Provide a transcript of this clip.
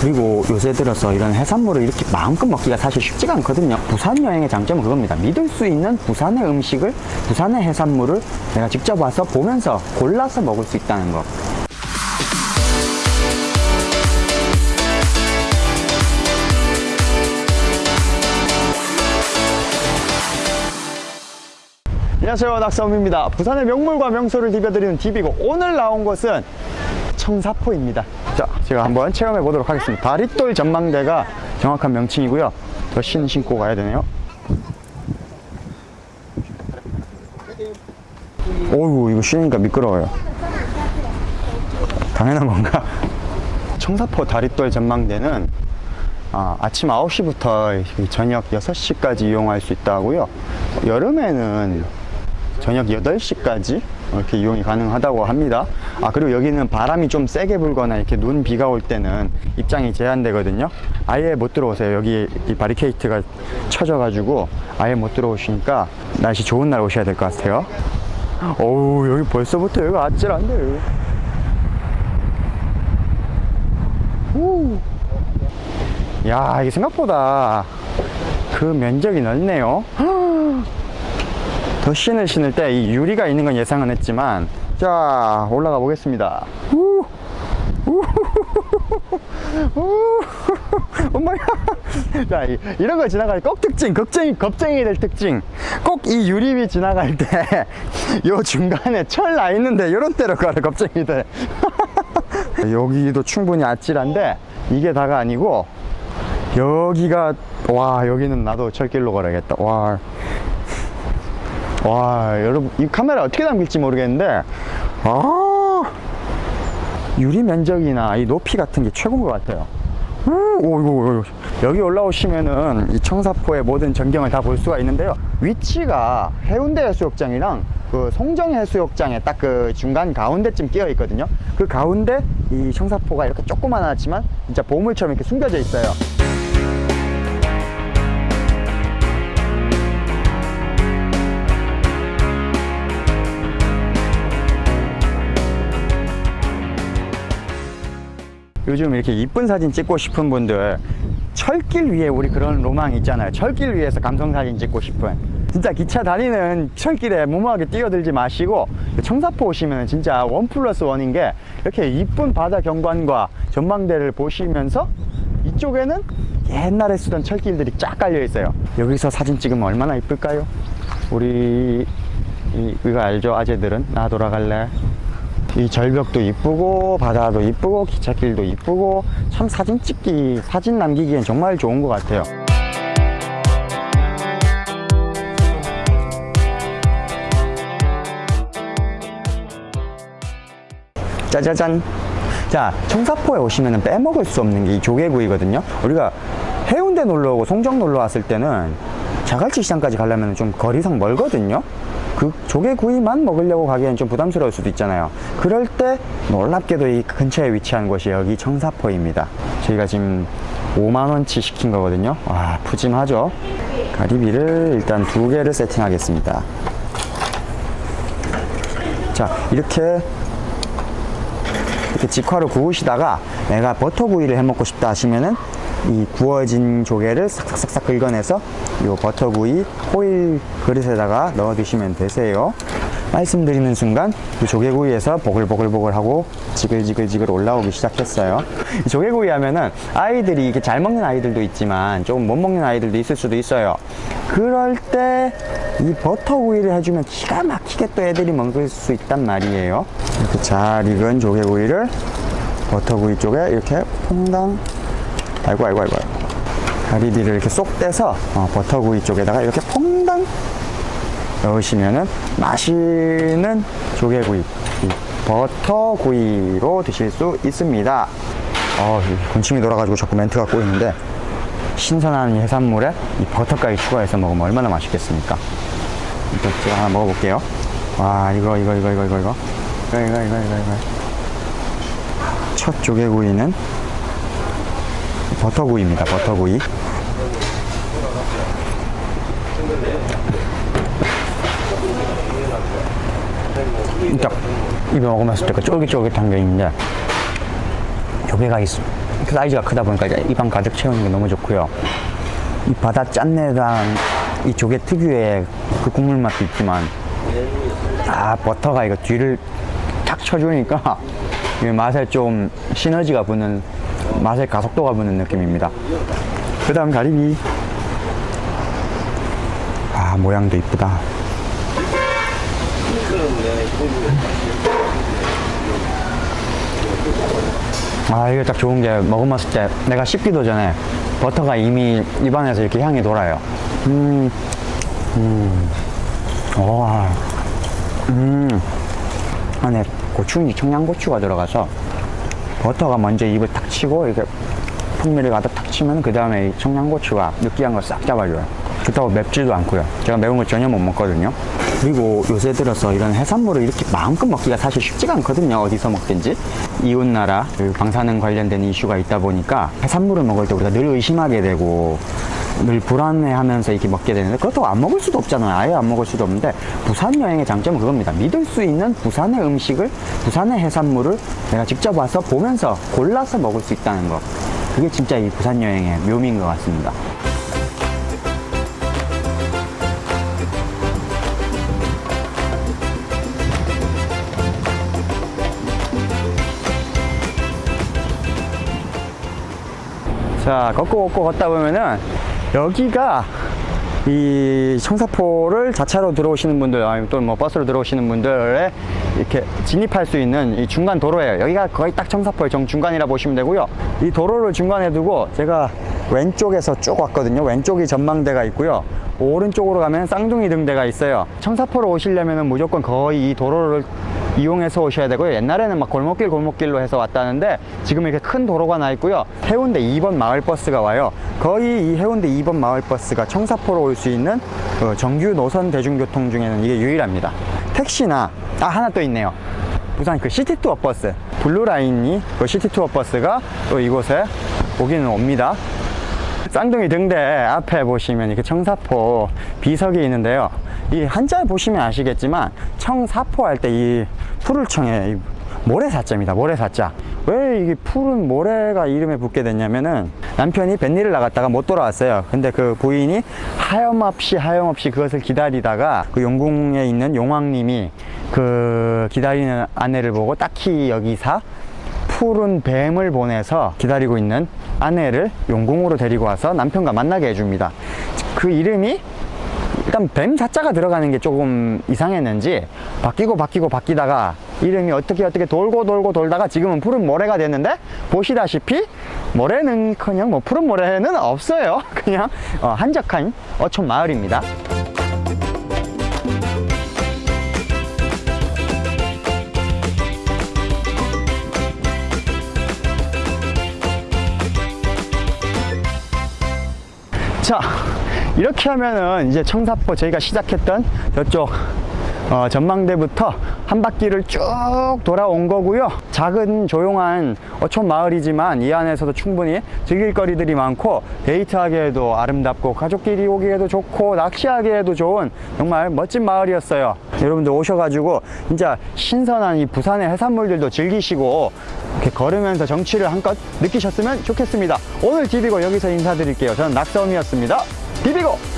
그리고 요새 들어서 이런 해산물을 이렇게 마음껏 먹기가 사실 쉽지가 않거든요. 부산 여행의 장점은 그겁니다. 믿을 수 있는 부산의 음식을, 부산의 해산물을 내가 직접 와서 보면서 골라서 먹을 수 있다는 거. 안녕하세요 낙서음입니다 부산의 명물과 명소를 디벼드리는 DB고 오늘 나온 곳은 청사포입니다. 자 제가 한번 체험해 보도록 하겠습니다. 다리돌 전망대가 정확한 명칭이고요. 더 신 신고 가야 되네요. 오우 이거 쉬니까 미끄러워요. 당연한 건가? 청사포 다리돌 전망대는 아, 아침 9시부터 저녁 6시까지 이용할 수 있다고요. 여름에는 저녁 8시까지 이렇게 이용이 가능하다고 합니다 아 그리고 여기는 바람이 좀 세게 불거나 이렇게 눈 비가 올 때는 입장이 제한되거든요. 아예 못 들어오세요. 여기 이 바리케이트가 쳐져 가지고 아예 못 들어오시니까 날씨 좋은 날 오셔야 될 것 같아요. 어우 여기 벌써부터 여기 아찔한데 오. 야 이게 생각보다 그 면적이 넓네요. 더 신을 신을 때 이 유리가 있는 건 예상은 했지만 자 올라가 보겠습니다. 우, 엄마야. 자 이, 이런 거 지나갈 때꼭 특징 겁쟁이 겁쟁이 될 특징. 꼭 이 유리비 지나갈 때 요 중간에 철 나 있는데 요런 데로 가라 겁쟁이들. 여기도 충분히 아찔한데 이게 다가 아니고 여기가 와 여기는 나도 철길로 걸어야겠다. 와. 와 여러분 이 카메라 어떻게 담길지 모르겠는데 아 유리 면적이나 이 높이 같은 게 최고인 것 같아요. 오, 오, 오, 여기 올라오시면은 이 청사포의 모든 전경을 다 볼 수가 있는데요. 위치가 해운대 해수욕장이랑 그 송정 해수욕장의 딱 그 중간 가운데쯤 끼어 있거든요. 그 가운데 이 청사포가 이렇게 조그만하지만 진짜 보물처럼 이렇게 숨겨져 있어요 요즘 이렇게 이쁜 사진 찍고 싶은 분들 철길 위에 우리 그런 로망 있잖아요. 철길 위에서 감성사진 찍고 싶은. 진짜 기차 다니는 철길에 무모하게 뛰어들지 마시고 청사포 오시면 진짜 원 플러스 원인 게 이렇게 이쁜 바다 경관과 전망대를 보시면서 이쪽에는 옛날에 쓰던 철길들이 쫙 깔려 있어요. 여기서 사진 찍으면 얼마나 이쁠까요? 우리 이, 이거 알죠? 아재들은? 나 돌아갈래 이 절벽도 이쁘고 바다도 이쁘고 기찻길도 이쁘고 참 사진 찍기 사진 남기기엔 정말 좋은 것 같아요. 짜자잔. 자 청사포에 오시면 빼먹을 수 없는 게 이 조개구이거든요. 우리가 해운대 놀러 오고 송정 놀러 왔을 때는 자갈치 시장까지 가려면 좀 거리상 멀거든요 그 조개구이만 먹으려고 가기엔 좀 부담스러울 수도 있잖아요. 그럴 때 놀랍게도 이 근처에 위치한 곳이 여기 청사포입니다. 저희가 지금 5만원치 시킨 거거든요. 와 푸짐하죠? 가리비를 일단 두 개를 세팅하겠습니다. 자 이렇게 이렇게 직화로 구우시다가 내가 버터구이를 해 먹고 싶다 하시면은 이 구워진 조개를 싹싹싹 긁어내서 이 버터구이 호일 그릇에다가 넣어 드시면 되세요. 말씀드리는 순간 이 조개구이에서 보글보글보글하고 지글지글지글 올라오기 시작했어요. 이 조개구이 하면은 아이들이 이게 잘 먹는 아이들도 있지만 조금 못 먹는 아이들도 있을 수도 있어요. 그럴 때 이 버터구이를 해주면 기가 막히게 또 애들이 먹을 수 있단 말이에요. 이렇게 잘 익은 조개구이를 버터구이 쪽에 이렇게 퐁당 아이고 아이고 아이고. 가리비를 이렇게 쏙 떼서 어, 버터구이 쪽에다가 이렇게 퐁당 넣으시면은 맛있는 조개구이 버터구이로 드실 수 있습니다. 어, 군침이 돌아가지고 자꾸 멘트가 꼬이는데 신선한 해산물에 이 버터까지 추가해서 먹으면 얼마나 맛있겠습니까? 이거 제가 하나 먹어볼게요. 와 이거 이거 이거 이거 이거 이거. 이거 이거 이거 이거 이거. 첫 조개구이는 버터구이입니다 버터구이 딱 입에 먹으면서 그 쫄깃쫄깃한 게 있는데 조개가 있, 그 사이즈가 크다 보니까 입안 가득 채우는 게 너무 좋고요. 이 바다 짠내랑 이 조개 특유의 그 국물 맛도 있지만 아 버터가 이거 뒤를 탁 쳐주니까 이 맛에 좀 시너지가 붙는 맛의 가속도가 붙는 느낌입니다. 그 다음 가리비. 아 모양도 이쁘다. 아 이게 딱 좋은 게 먹어봤을 때 내가 씹기도 전에 버터가 이미 입안에서 이렇게 향이 돌아요. 음, 음, 와, 음, 안에 고추인지 청양고추가 들어가서 버터가 먼저 입을 탁 치고 이렇게 풍미를 가득 탁 치면 그 다음에 이 청양고추가 느끼한 걸 싹 잡아줘요. 그렇다고 맵지도 않고요. 제가 매운 걸 전혀 못 먹거든요. 그리고 요새 들어서 이런 해산물을 이렇게 마음껏 먹기가 사실 쉽지가 않거든요. 어디서 먹든지. 이웃나라 그 방사능 관련된 이슈가 있다 보니까 해산물을 먹을 때 우리가 늘 의심하게 되고 늘 불안해하면서 이렇게 먹게 되는데 그것도 안 먹을 수도 없잖아요. 아예 안 먹을 수도 없는데 부산 여행의 장점은 그겁니다. 믿을 수 있는 부산의 음식을 부산의 해산물을 내가 직접 와서 보면서 골라서 먹을 수 있다는 거. 그게 진짜 이 부산 여행의 묘미인 것 같습니다. 자 걷고 걷고 걷다 보면은 여기가 이 청사포를 자차로 들어오시는 분들 아니면 또뭐 버스로 들어오시는 분들의 이렇게 진입할 수 있는 이 중간 도로예요. 여기가 거의 딱 청사포의 정중간이라 보시면 되고요. 이 도로를 중간에 두고 제가 왼쪽에서 쭉 왔거든요. 왼쪽이 전망대가 있고요. 오른쪽으로 가면 쌍둥이 등대가 있어요. 청사포로 오시려면 무조건 거의 이 도로를 이용해서 오셔야 되고요. 옛날에는 막 골목길 골목길로 해서 왔다는데 지금 이렇게 큰 도로가 나 있고요. 해운대 2번 마을버스가 와요. 거의 이 해운대 2번 마을버스가 청사포로 올 수 있는 그 정규 노선 대중교통 중에는 이게 유일합니다. 택시나 아 하나 또 있네요. 부산 그 시티투어 버스. 블루라인이 그 시티투어 버스가 또 이곳에 오기는 옵니다. 쌍둥이 등대 앞에 보시면 이렇게 청사포 비석이 있는데요. 이 한자 보시면 아시겠지만 청사포 할 때이 푸를청에 이 모래사자입니다. 모래사자. 왜 이게 푸른 모래가 이름에 붙게 됐냐면은 남편이 뱃일을 나갔다가 못 돌아왔어요. 근데 그 부인이 하염없이 하염없이 그것을 기다리다가 그 용궁에 있는 용왕님이 그 기다리는 아내를 보고 딱히 여기사 푸른 뱀을 보내서 기다리고 있는 아내를 용궁으로 데리고 와서 남편과 만나게 해줍니다. 그 이름이 일단 뱀 사자가 들어가는 게 조금 이상했는지 바뀌고 바뀌고 바뀌다가 이름이 어떻게 어떻게 돌고 돌고 돌다가 지금은 푸른 모래가 됐는데 보시다시피 모래는커녕 뭐 푸른 모래는 없어요. 그냥 어, 한적한 어촌 마을입니다. 자 이렇게 하면은 이제 청사포 저희가 시작했던 저쪽 어, 전망대부터 한 바퀴를 쭉 돌아온 거고요. 작은 조용한 어촌 마을이지만 이 안에서도 충분히 즐길 거리들이 많고 데이트하기에도 아름답고 가족끼리 오기에도 좋고 낚시하기에도 좋은 정말 멋진 마을이었어요. 여러분들 오셔가지고 진짜 신선한 이 부산의 해산물들도 즐기시고 이렇게 걸으면서 정취를 한껏 느끼셨으면 좋겠습니다. 오늘 디비고 여기서 인사드릴게요. 저는 낙서음이었습니다 디비고